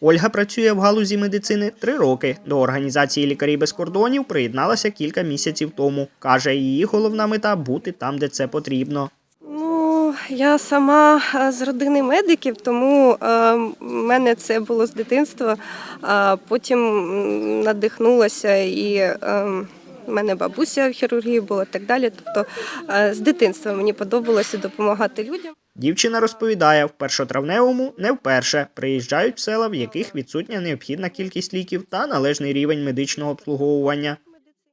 Ольга працює в галузі медицини три роки. До організації лікарі без кордонів приєдналася кілька місяців тому. каже, її головна мета бути там, де це потрібно. Ну, я сама е, з родини медиків, тому е, в мене це було з дитинства. А потім надихнулася і в мене бабуся в хірургії була і так далі. Тобто е, з дитинства мені подобалося допомагати людям. Дівчина розповідає, в першотравневому не вперше приїжджають в села, в яких відсутня необхідна кількість ліків та належний рівень медичного обслуговування.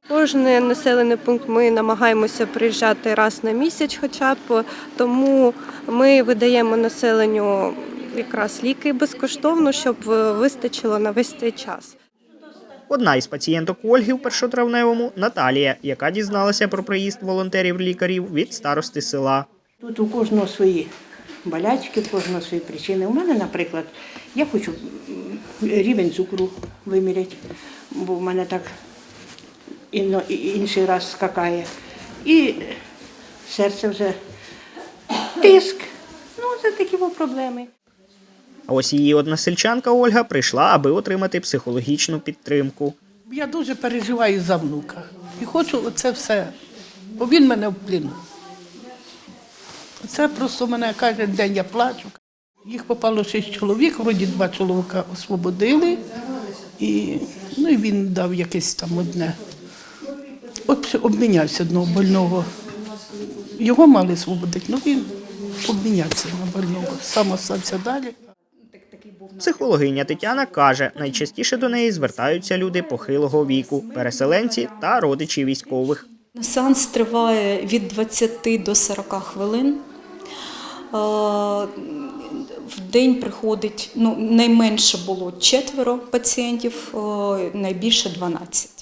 Кожний населений пункт ми намагаємося приїжджати раз на місяць, хоча б тому ми видаємо населенню якраз ліки безкоштовно, щоб вистачило на весь цей час. Одна із пацієнток Ольги в першотравневому Наталія, яка дізналася про приїзд волонтерів-лікарів від старости села. Тут у кожного свої болячки, у кожного свої причини. У мене, наприклад, я хочу рівень цукру виміряти, бо в мене так інший раз скакає. І серце вже тиск. Ну, це такі проблеми. А ось її односельчанка Ольга прийшла, аби отримати психологічну підтримку. Я дуже переживаю за внука. І хочу це все, бо він мене в пліну. Це просто мене кожен день я плачу. Їх попало шість чоловік, вроді два чоловіка освободили, і, ну, і він дав якесь там одне. От обмінявся одного больного. Його мали освободити, ну він обмінявся на больного. Сам остався далі. Психологиня Тетяна каже, найчастіше до неї звертаються люди похилого віку, переселенці та родичі військових. Сеанс триває від 20 до 40 хвилин. В день приходить ну, найменше було четверо пацієнтів, найбільше 12.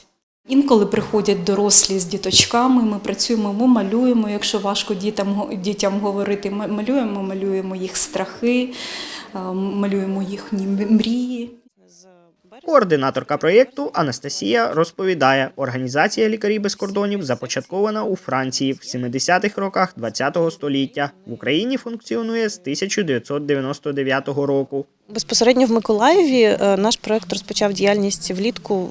Інколи приходять дорослі з діточками, ми працюємо, ми малюємо. Якщо важко дітям, дітям говорити, ми малюємо, малюємо їх страхи, е, малюємо їхні мрії. Координаторка проєкту Анастасія розповідає, організація лікарі без кордонів започаткована у Франції в 70-х роках ХХ століття. В Україні функціонує з 1999 року. Безпосередньо в Миколаєві е, наш проект розпочав діяльність влітку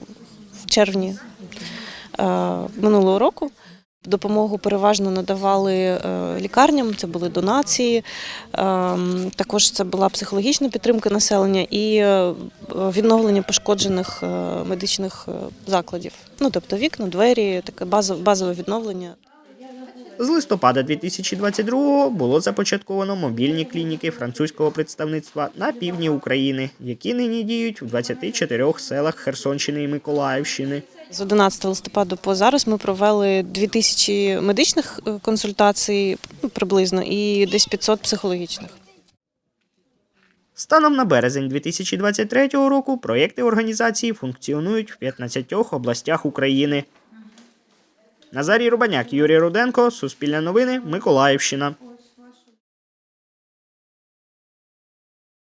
в червні минулого року. Допомогу переважно надавали е, лікарням, це були донації. ем, Також це була психологічна підтримка населення і е, відновлення пошкоджених е, медичних е, закладів. Ну тобто вікна, двері, таке базове відновлення. З листопада 2022 було започатковано мобільні клініки французького представництва на півдні України, які нині діють в 24 селах Херсонщини і Миколаївщини. З 11 листопада по зараз ми провели 2000 медичних е, консультацій ну, приблизно і десь 500 психологічних. Станом на березень 2023 року проєкти організації функціонують в 15 областях України. Назарій Рубаняк, Юрій Руденко, Суспільне новини, Миколаївщина.